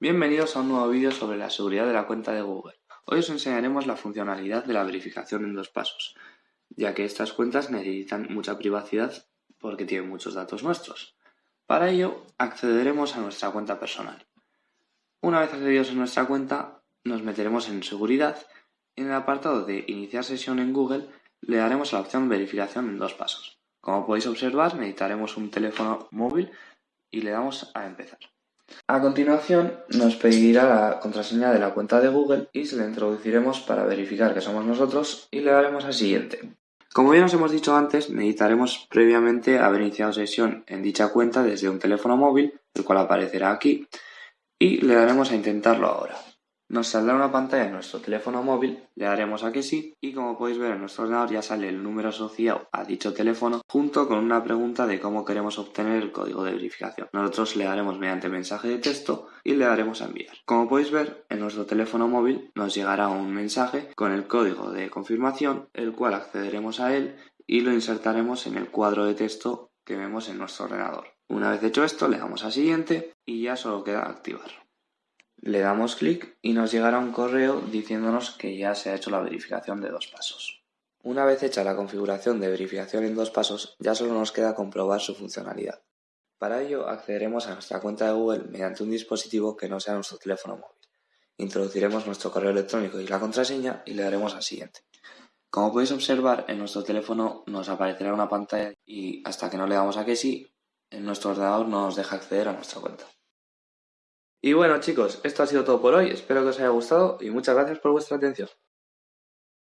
Bienvenidos a un nuevo vídeo sobre la seguridad de la cuenta de Google. Hoy os enseñaremos la funcionalidad de la verificación en dos pasos, ya que estas cuentas necesitan mucha privacidad porque tienen muchos datos nuestros. Para ello, accederemos a nuestra cuenta personal. Una vez accedidos a nuestra cuenta, nos meteremos en seguridad y en el apartado de iniciar sesión en Google le daremos a la opción verificación en dos pasos. Como podéis observar, necesitaremos un teléfono móvil y le damos a empezar. A continuación nos pedirá la contraseña de la cuenta de Google y se la introduciremos para verificar que somos nosotros y le daremos a siguiente. Como bien os hemos dicho antes, necesitaremos previamente haber iniciado sesión en dicha cuenta desde un teléfono móvil, el cual aparecerá aquí, y le daremos a intentarlo ahora. Nos saldrá una pantalla en nuestro teléfono móvil, le daremos a que sí y como podéis ver en nuestro ordenador ya sale el número asociado a dicho teléfono junto con una pregunta de cómo queremos obtener el código de verificación. Nosotros le daremos mediante mensaje de texto y le daremos a enviar. Como podéis ver en nuestro teléfono móvil nos llegará un mensaje con el código de confirmación el cual accederemos a él y lo insertaremos en el cuadro de texto que vemos en nuestro ordenador. Una vez hecho esto le damos a siguiente y ya solo queda activar. Le damos clic y nos llegará un correo diciéndonos que ya se ha hecho la verificación de dos pasos. Una vez hecha la configuración de verificación en dos pasos, ya solo nos queda comprobar su funcionalidad. Para ello accederemos a nuestra cuenta de Google mediante un dispositivo que no sea nuestro teléfono móvil. Introduciremos nuestro correo electrónico y la contraseña y le daremos a siguiente. Como podéis observar, en nuestro teléfono nos aparecerá una pantalla y hasta que no le damos a que sí, en nuestro ordenador no nos deja acceder a nuestra cuenta. Y bueno chicos, esto ha sido todo por hoy, espero que os haya gustado y muchas gracias por vuestra atención.